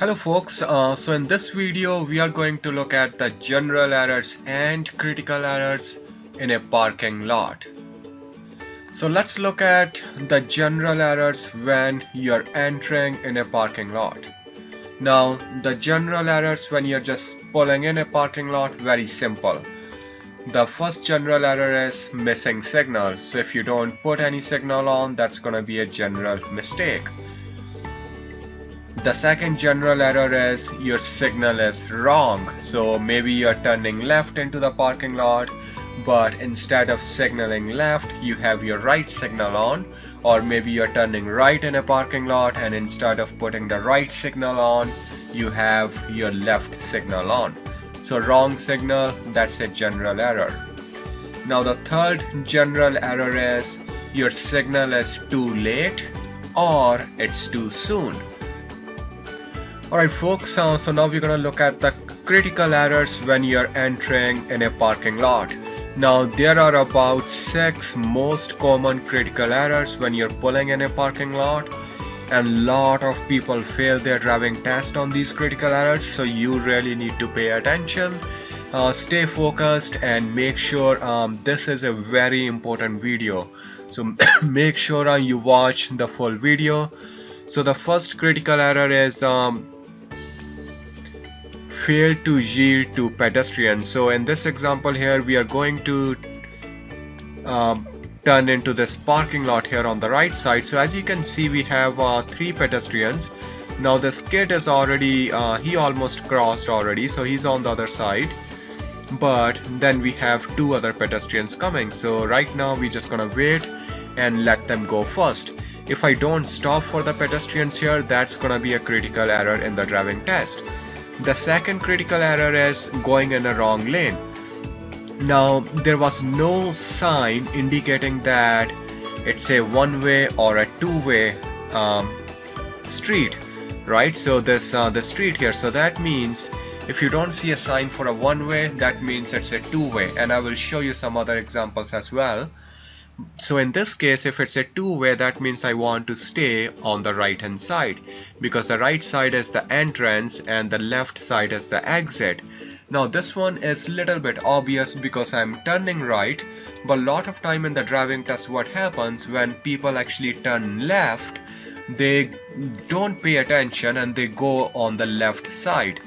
Hello folks, uh, so in this video we are going to look at the general errors and critical errors in a parking lot. So let's look at the general errors when you're entering in a parking lot. Now the general errors when you're just pulling in a parking lot, very simple. The first general error is missing signal. So if you don't put any signal on, that's gonna be a general mistake. The second general error is your signal is wrong. So maybe you're turning left into the parking lot, but instead of signaling left, you have your right signal on. Or maybe you're turning right in a parking lot and instead of putting the right signal on, you have your left signal on. So wrong signal, that's a general error. Now the third general error is your signal is too late or it's too soon. Alright folks, uh, so now we're gonna look at the critical errors when you're entering in a parking lot. Now there are about 6 most common critical errors when you're pulling in a parking lot and lot of people fail their driving test on these critical errors so you really need to pay attention. Uh, stay focused and make sure um, this is a very important video so make sure uh, you watch the full video so the first critical error is um, fail to yield to pedestrians. So in this example here we are going to um, turn into this parking lot here on the right side. So as you can see we have uh, three pedestrians. Now this kid is already uh, he almost crossed already so he's on the other side. But then we have two other pedestrians coming. So right now we're just gonna wait and let them go first. If I don't stop for the pedestrians here that's gonna be a critical error in the driving test the second critical error is going in a wrong lane. Now there was no sign indicating that it's a one-way or a two-way um, street right? So this uh, the street here. So that means if you don't see a sign for a one-way that means it's a two-way. And I will show you some other examples as well so in this case if it's a two-way that means I want to stay on the right hand side because the right side is the entrance and the left side is the exit. Now this one is a little bit obvious because I'm turning right but a lot of time in the driving test what happens when people actually turn left they don't pay attention and they go on the left side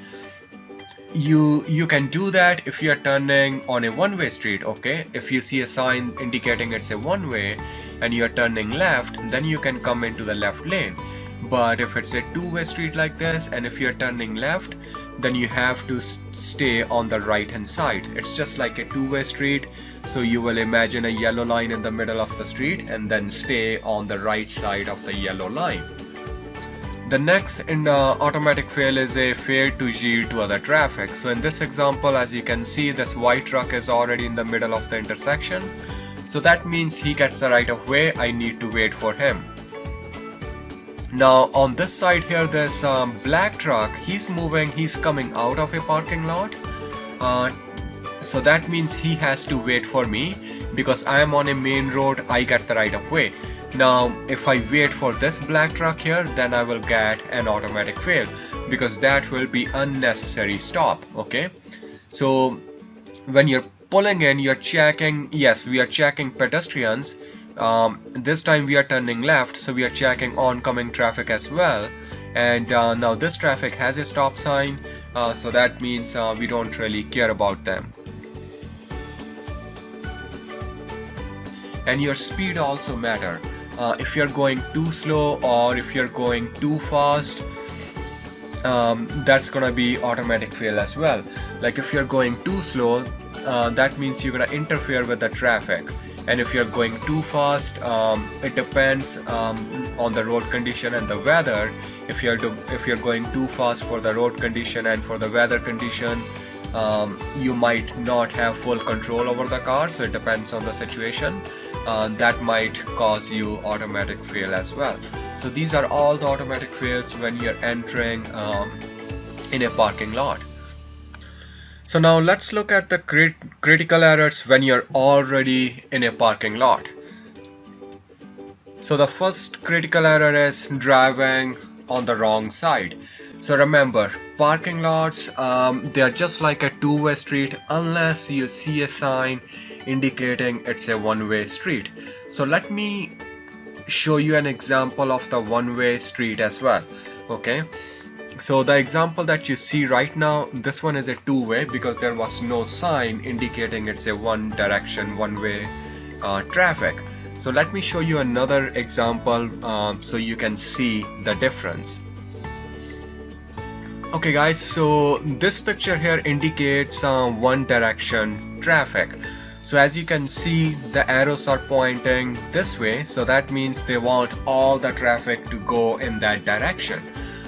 you you can do that if you're turning on a one-way street okay? If you see a sign indicating it's a one-way and you're turning left then you can come into the left lane. But if it's a two-way street like this and if you're turning left then you have to stay on the right hand side. It's just like a two-way street so you will imagine a yellow line in the middle of the street and then stay on the right side of the yellow line the next in uh, automatic fail is a fail to yield to other traffic. So in this example, as you can see, this white truck is already in the middle of the intersection. So that means he gets the right of way. I need to wait for him. Now on this side here, this um, black truck, he's moving, he's coming out of a parking lot. Uh, so that means he has to wait for me because I am on a main road, I get the right of way. Now if I wait for this black truck here then I will get an automatic fail because that will be unnecessary stop okay? So when you're pulling in you're checking yes we are checking pedestrians. Um, this time we are turning left so we are checking oncoming traffic as well. And uh, now this traffic has a stop sign uh, so that means uh, we don't really care about them. And your speed also matter uh, if you're going too slow or if you're going too fast um, that's gonna be automatic fail as well. Like if you're going too slow uh, that means you're gonna interfere with the traffic. And if you're going too fast um, it depends um, on the road condition and the weather. If you're if you're going too fast for the road condition and for the weather condition um, you might not have full control over the car so it depends on the situation uh, that might cause you automatic fail as well. So these are all the automatic fails when you're entering um, in a parking lot. So now let's look at the crit critical errors when you're already in a parking lot. So the first critical error is driving on the wrong side. So remember parking lots um, they are just like a two-way street unless you see a sign indicating it's a one-way street. So let me show you an example of the one-way street as well okay? So the example that you see right now this one is a two-way because there was no sign indicating it's a one direction one-way uh, traffic. So let me show you another example um, so you can see the difference. Okay guys so this picture here indicates uh, one direction traffic so as you can see the arrows are pointing this way. So that means they want all the traffic to go in that direction.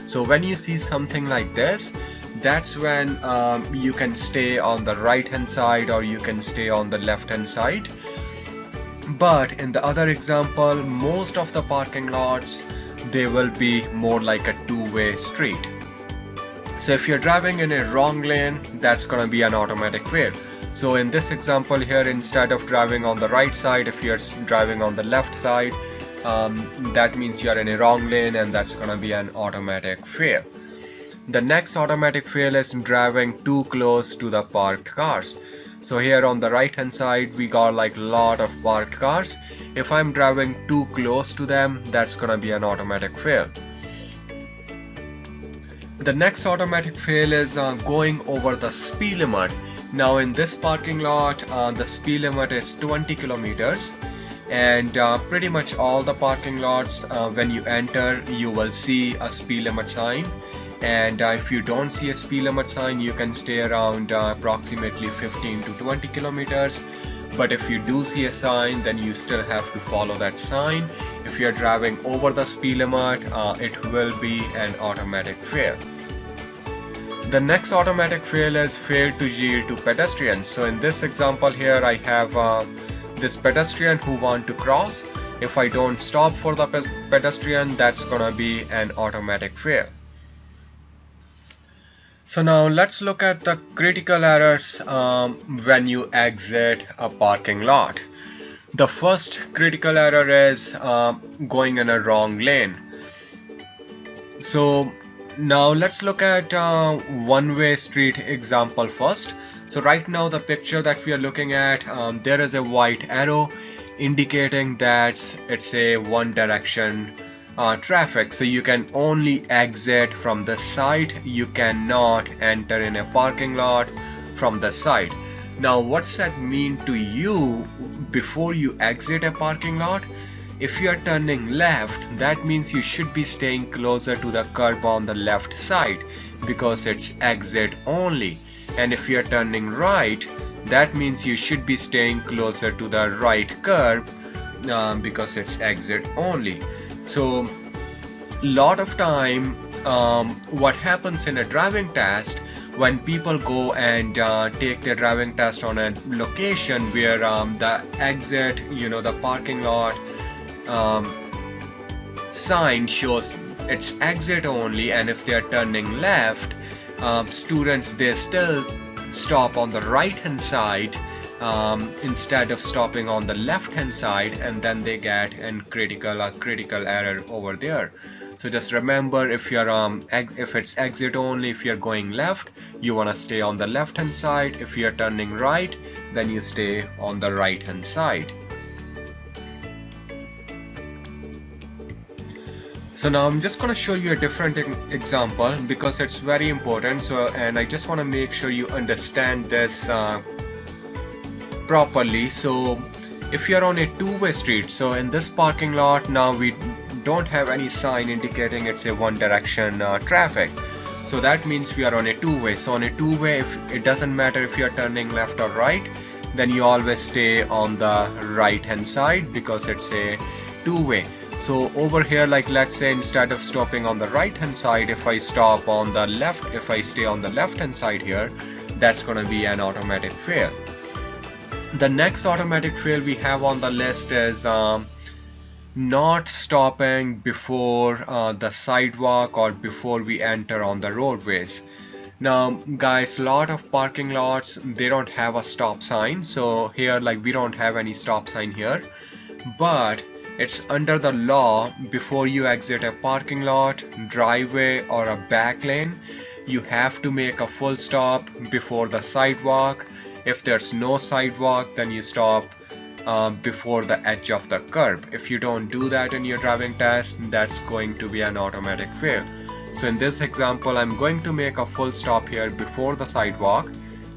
So when you see something like this that's when um, you can stay on the right hand side or you can stay on the left hand side. But in the other example most of the parking lots they will be more like a two-way street. So if you're driving in a wrong lane that's gonna be an automatic fail so in this example here instead of driving on the right side if you're driving on the left side um, that means you're in a wrong lane and that's gonna be an automatic fail. The next automatic fail is driving too close to the parked cars. So here on the right hand side we got like a lot of parked cars. If I'm driving too close to them that's gonna be an automatic fail. The next automatic fail is uh, going over the speed limit now in this parking lot uh, the speed limit is 20 kilometers. And uh, pretty much all the parking lots uh, when you enter you will see a speed limit sign. And uh, if you don't see a speed limit sign you can stay around uh, approximately 15 to 20 kilometers. But if you do see a sign then you still have to follow that sign. If you're driving over the speed limit uh, it will be an automatic fail the next automatic fail is fail to yield to pedestrians so in this example here I have uh, this pedestrian who want to cross if I don't stop for the pedestrian that's gonna be an automatic fail so now let's look at the critical errors um, when you exit a parking lot. The first critical error is uh, going in a wrong lane. So now let's look at uh, one-way street example first. So right now the picture that we are looking at, um, there is a white arrow indicating that it's a one direction uh, traffic. So you can only exit from the site you cannot enter in a parking lot from the site now what's that mean to you before you exit a parking lot if you are turning left that means you should be staying closer to the curb on the left side because it's exit only. And if you are turning right that means you should be staying closer to the right curb uh, because it's exit only. So lot of time um, what happens in a driving test when people go and uh, take their driving test on a location where um, the exit you know the parking lot um, sign shows it's exit only and if they are turning left um, students they still stop on the right hand side um, instead of stopping on the left hand side and then they get a critical a critical error over there. So just remember if you're um if it's exit only if you're going left you want to stay on the left hand side. If you're turning right then you stay on the right hand side So now I'm just going to show you a different example because it's very important. So and I just want to make sure you understand this uh, properly. So if you're on a two-way street so in this parking lot now we don't have any sign indicating it's a one direction uh, traffic. So that means we are on a two-way. So on a two-way if it doesn't matter if you're turning left or right then you always stay on the right hand side because it's a two-way so over here like let's say instead of stopping on the right hand side if I stop on the left if I stay on the left hand side here that's gonna be an automatic fail. The next automatic fail we have on the list is um, not stopping before uh, the sidewalk or before we enter on the roadways. Now guys lot of parking lots they don't have a stop sign. So here like we don't have any stop sign here. But it's under the law before you exit a parking lot, driveway or a back lane, you have to make a full stop before the sidewalk. If there's no sidewalk, then you stop uh, before the edge of the curb. If you don't do that in your driving test, that's going to be an automatic fail. So in this example, I'm going to make a full stop here before the sidewalk.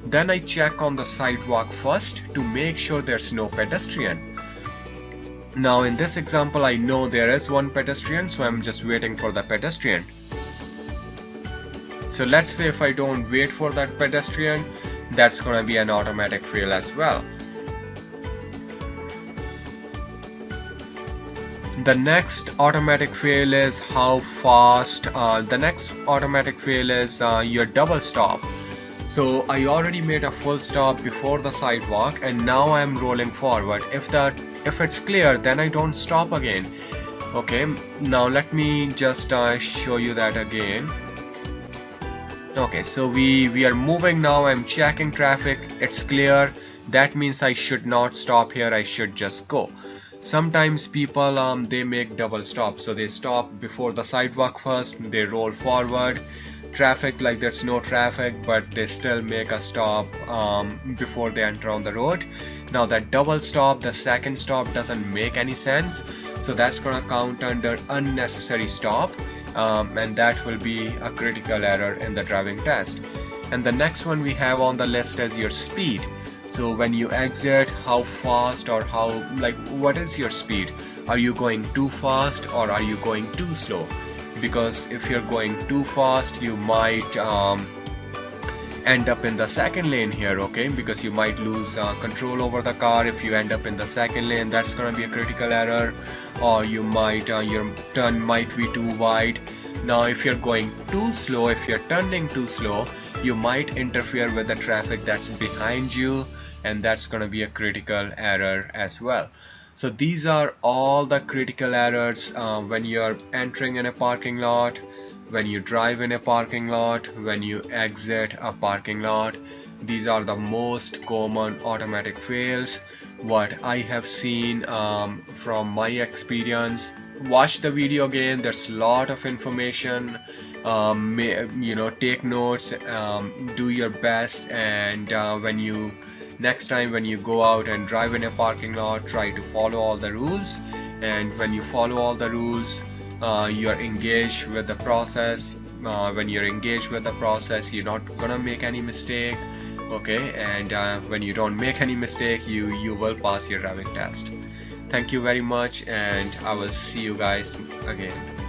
Then I check on the sidewalk first to make sure there's no pedestrian. Now in this example I know there is one pedestrian so I'm just waiting for the pedestrian. So let's say if I don't wait for that pedestrian that's gonna be an automatic fail as well. The next automatic fail is how fast, uh, the next automatic fail is uh, your double stop. So I already made a full stop before the sidewalk and now I'm rolling forward. If that if it's clear then I don't stop again. Okay now let me just uh, show you that again. Okay so we we are moving now I'm checking traffic it's clear. That means I should not stop here I should just go. Sometimes people um, they make double stops. So they stop before the sidewalk first they roll forward. Traffic like there's no traffic but they still make a stop um, before they enter on the road now that double stop the second stop doesn't make any sense. So that's gonna count under unnecessary stop. Um, and that will be a critical error in the driving test. And the next one we have on the list is your speed. So when you exit how fast or how like what is your speed? Are you going too fast or are you going too slow? Because if you're going too fast you might um, end up in the second lane here okay? Because you might lose uh, control over the car if you end up in the second lane. That's gonna be a critical error. Or you might uh, your turn might be too wide. Now if you're going too slow if you're turning too slow you might interfere with the traffic that's behind you and that's gonna be a critical error as well so these are all the critical errors uh, when you're entering in a parking lot when you drive in a parking lot, when you exit a parking lot. These are the most common automatic fails what I have seen um, from my experience. Watch the video again, there's a lot of information. Um, you know, take notes, um, do your best and uh, when you next time when you go out and drive in a parking lot try to follow all the rules. And when you follow all the rules uh, you're engaged with the process. Uh, when you're engaged with the process you're not gonna make any mistake okay? And uh, when you don't make any mistake you you will pass your driving test. Thank you very much and I will see you guys again